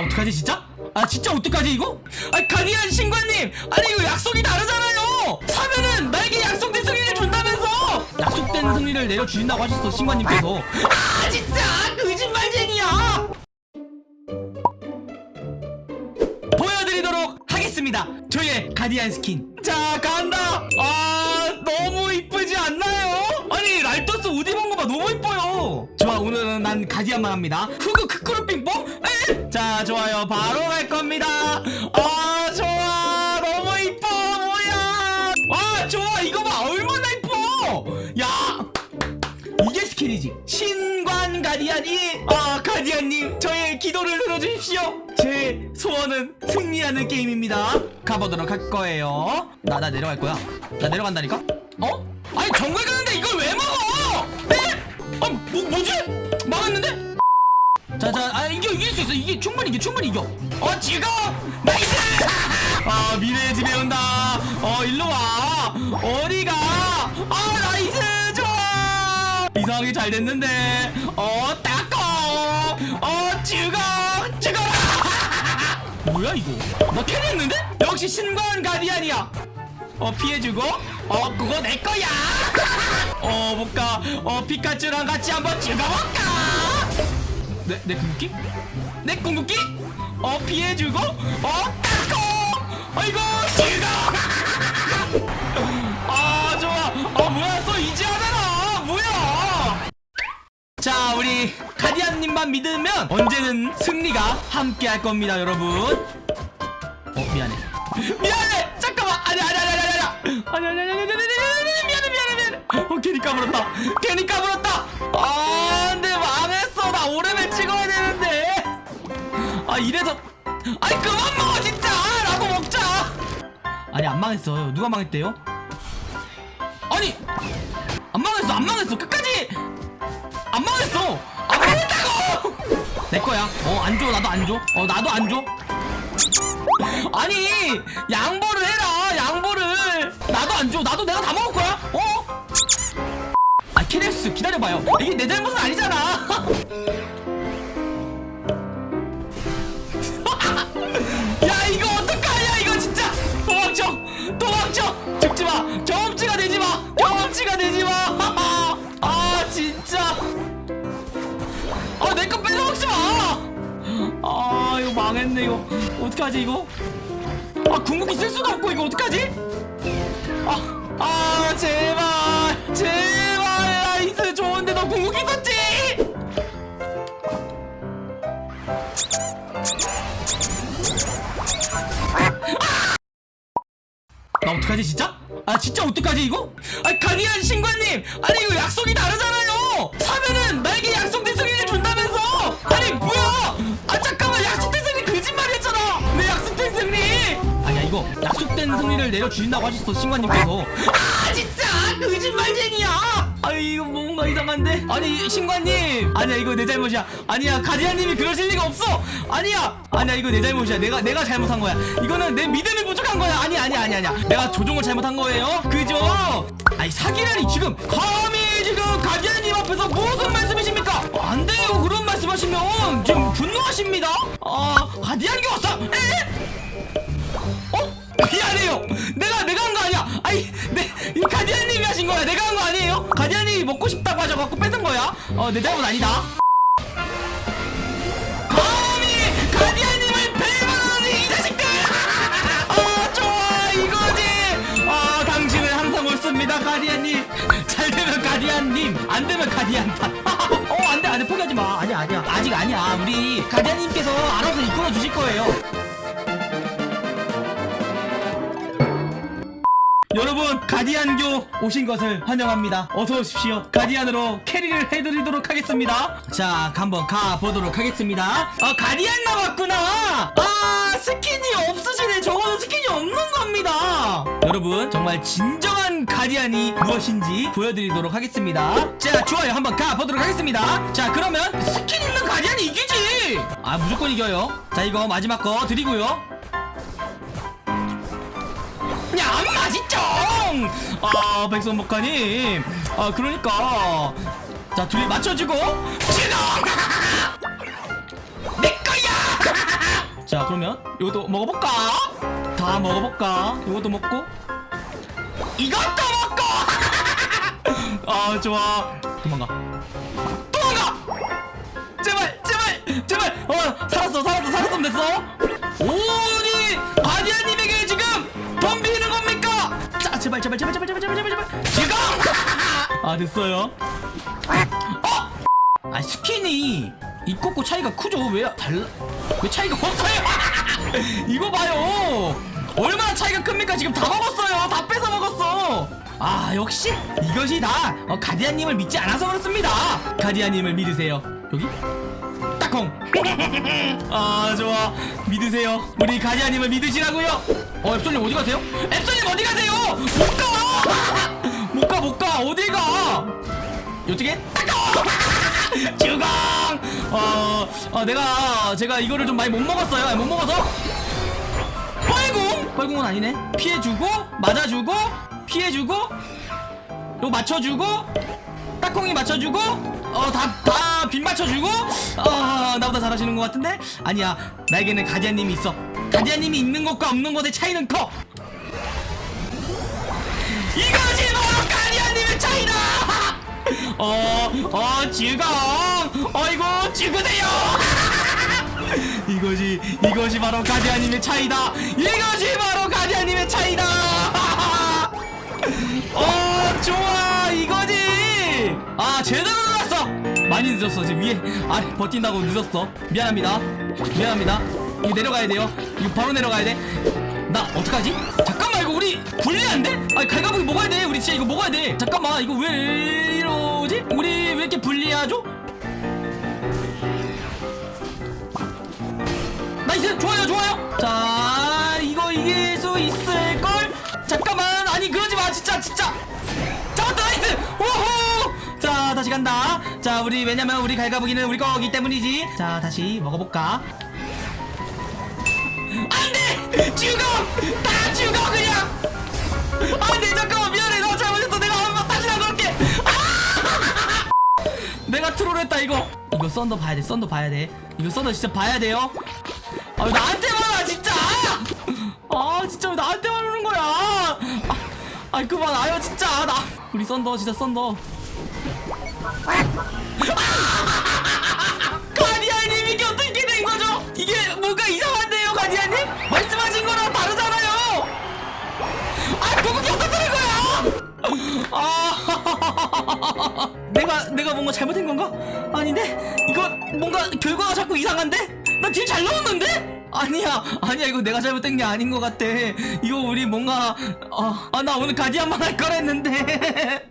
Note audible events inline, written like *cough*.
나 어떡하지 진짜? 아 진짜 어떡하지 이거? 아 가디안 신관님! 아니 이거 약속이 다르잖아요! 사면은 나에게 약속된 승리를 준다면서! 약속된 승리를 내려주신다고 하셨어 신관님께서. 아 진짜! 거짓말쟁이야! 보여드리도록 하겠습니다. 저의 가디안 스킨. 자 간다! 아 너무 이쁘지 않나요? 아니 랄토스 옷 입은 거 봐 너무 이뻐요! 좋아 오늘은 난 가디안만 합니다. 후그 크크루 빙뽕? 에? 자 좋아요. 바로 갈 겁니다. 아 좋아. 너무 이뻐. 뭐야. 와 좋아. 이거 봐. 얼마나 이뻐. 야. 이게 스킨이지. 신관 가디안이 아 가디안님 저의 기도를 들어주십시오. 제 소원은 승리하는 게임입니다. 가보도록 할 거예요. 나 나 내려갈 거야. 나 내려간다니까? 어? 아니 정글 가는데 이걸 왜 먹어 에? 아 뭐, 뭐지? 막았는데? 자자 아 이겨 이길 수 있어. 이게 충분히 이겨 충분히 이겨. 어 지금! nice! 아 미래의 집에 온다. 어 일로 와. 어디가? 아 nice! 좋아! 이상하게 잘 됐는데. 어 따꺼 어 죽어! 죽어라! *laughs* 뭐야 이거? 나 carry했는데? 역시 신관 가디안이야. 어 피해주고. 어 그거 내 거야. *laughs* 어 볼까? 어 피카츄랑 같이 한번 죽어볼까 내, 내 궁극기? 내 궁극기? 어 피해주고 어 따고 아이고 죽어 아 좋아 아 뭐야 또 이제 하잖아 뭐야 자 우리 가디안님만 믿으면 언제는 승리가 함께 할 겁니다 여러분 어 미안해 미안해 잠깐만 아니 아니 아니 아니 아니 아니 아니 아니 아니 아니 아니 아니 미안해 미안해 미안해 어 괜히 까불었다 괜히 까불었다 아 근데 이래서 아니 그만 먹어 진짜. 라고 먹자. 아니 안 망했어요 누가 망했대요? 아니 안 망했어 안 망했어. 끝까지! 안 망했어. 안 망했다고! 내 거야. 어 안 줘. 나도 안 줘 어 나도 안줘. 아니 양보를 해라. 양보를. 나도 안 줘. 나도 내가 다 먹을 거야. 어? 아 케네스 기다려봐요. 이게 내 잘못은 아니 죽지마. 경험치가 되지마. 경험치가 되지마. *laughs* 아 진짜. 아내거 뺏어먹지마. 아 이거 망했네 이거. 어떡하지 이거? 아 궁극기 쓸 수도 없고 이거 어떡하지? 아, 아 제발. 제발. nice. 좋은데 너 궁극기 썼지? 나 어떡하지 진짜? 아 진짜 어떡하지 이거? 아 가디안 신관님! 아니 이거 약속이 다르잖아요! 사면은 나에게 약속된 승리를 준다면서! 아니 뭐야! 아 잠깐만 약속된 승리 거짓말이었잖아! 내 약속된 승리 아니야 이거 약속된 승리를 내려주신다고 하셨어 신관님께서. 아 진짜 이거 뭔가 이상한데? 아니 신관님! 아니야 이거 내 잘못이야. 아니야 가디안님이 그러실 리가 없어! 아니야! 아니야 이거 내 잘못이야. 내가 내가 잘못한 거야. 이거는 내 믿음이 부족한 거야. 아니 아니 아니 아니야. 내가 조종을 잘못한 거예요. 그죠 아니 사기라니 지금. 감히 지금 가디안님 앞에서 무슨 말씀이십니까? 어, 안 돼요. 그런 말씀하시면 지금 분노하십니다. 아 가디안이 왔어. 에? 어? 미안해요. 내가 내가 한 거 아니야. 아니, 내이 가디언님이 하신 거야. 내가 한 거 아니에요? 먹고 싶다고 하셔갖고 뺏은 거야. 어, 내 잘못 아니다. 감히 가디언님을 배반하는 이 자식들! 아, 좋아, 이거지. 아, 당신은 항상 옳습니다, 가디언님. 잘 되면 가디언님, 안 되면 가디언다. *laughs* 어, 안 돼, 안 돼, 포기하지 마. 아니야, 아니야. 아직 아니야. 우리 가디언님께서 알아서 이끌어 주실 거예요. 여러분 가디안교 오신 것을 환영합니다. 어서 오십시오. 가디안으로 carry를 해드리도록 하겠습니다. 자 한번 가보도록 하겠습니다. 아 가디안 나왔구나. 아 스킨이 없으시네. 저거는 스킨이 없는 겁니다. 여러분 정말 진정한 가디안이 무엇인지 보여드리도록 하겠습니다. 자 좋아요. 한번 가보도록 하겠습니다. 자 그러면 스킨 있는 가디안이 이기지. 아 무조건 이겨요. 자 이거 마지막 거 드리고요 야 맛있죠 아 백선목가님. 아 그러니까. 자 둘이 맞춰주고. 지금 *laughs* 내 거야! *laughs* 자 그러면 이것도 먹어볼까? 다 먹어볼까? 이것도 먹고. 이것도 먹고! *laughs* 아 좋아. 도망가. 도망가! 제발 제발 제발! 어 살았어 살았어 살았으면 됐어 제발 제발 제발 제발 제발 제발. 제발 지금! 아, 아 됐어요. 어! 아 스킨이 입꼬고 차이가 크죠? 왜 달라 왜 차이가 없어요? *laughs* 이거 봐요. 얼마나 차이가 큽니까? 지금 다 먹었어요. 다 뺏어 먹었어. 아 역시 이것이 다 어, 가디안님을 믿지 않아서 그렇습니다. 가디안님을 믿으세요. 여기? 딱콩. *laughs* 아 좋아. 믿으세요. 우리 가디안님을 믿으시라고요. 어 앱솔님 어디 가세요? 앱솔님 어디 가세요? 못가 못가 못가. 어디 가? *laughs* 딱콩 *laughs* 주공 어, 어 내가 제가 이거를 좀 많이 못 먹었어요. 못 먹어서. 뻘궁 뻘궁은 아니네. 피해주고 맞아주고 피해주고 요 맞춰주고 딱콩이 맞춰주고 어다다빗 맞춰주고 어 나보다 잘하시는 것 같은데 아니야 나에게는 가디안님이 있어 가디안님이 있는 것과 없는 것의 차이는 커 *laughs* *laughs* 이것이 바로 가디안님의 차이다 어, 어, 지금, 어이구, 죽으세요! 이것이, 이것이 바로 가디아님의 차이다! 이것이 바로 가디아님의 차이다! 어, 좋아, 이거지! 아, 제대로 눌렀어! 많이 늦었어, 지금 위에, 아, 버틴다고 늦었어. 미안합니다. 미안합니다. 이거 내려가야 돼요. 이거 바로 내려가야 돼. 나 어떡하지? 잠깐만 이거 우리 불리한데? 아니 갈가보기 먹어야 돼 우리 진짜 이거 먹어야 돼 잠깐만 이거 왜 이러지? 우리 왜 이렇게 불리하죠? nice 좋아요 좋아요 자 이거 이길 수 있을걸? 잠깐만 아니 그러지 마 진짜 진짜 잡았다 nice 다시 간다. 자 우리 왜냐면 우리 갈가보기는 우리 거기 때문이지. 자 다시 먹어볼까? 안돼! 죽어! 다 죽어 그냥! 안돼 잠깐만 미안해. 나 잘못했어. 내가 한번 다시 나갈게. 아! 내가 troll했다 이거. 이거 thunder 봐야 돼 thunder 봐야 돼. 이거 thunder 진짜 봐야 돼요? 아 왜 나한테만 와 진짜! 아 진짜 왜 나한테만 오는 거야? 아, 아 그만 아요 진짜. 나 우리 썬더 진짜 썬더 가디아님 이게 어떻게 된 거죠? 아? 아, *laughs* 내가 뭔가 잘못한 건가? 아닌데 이거 뭔가 결과가 자꾸 이상한데? 나딜잘 넣었는데? 아니야, 아니야 이거 내가 잘못된 게 아닌 것 같아. 이거 우리 뭔가 아나 오늘 가디안만 할 거랬는데. *laughs*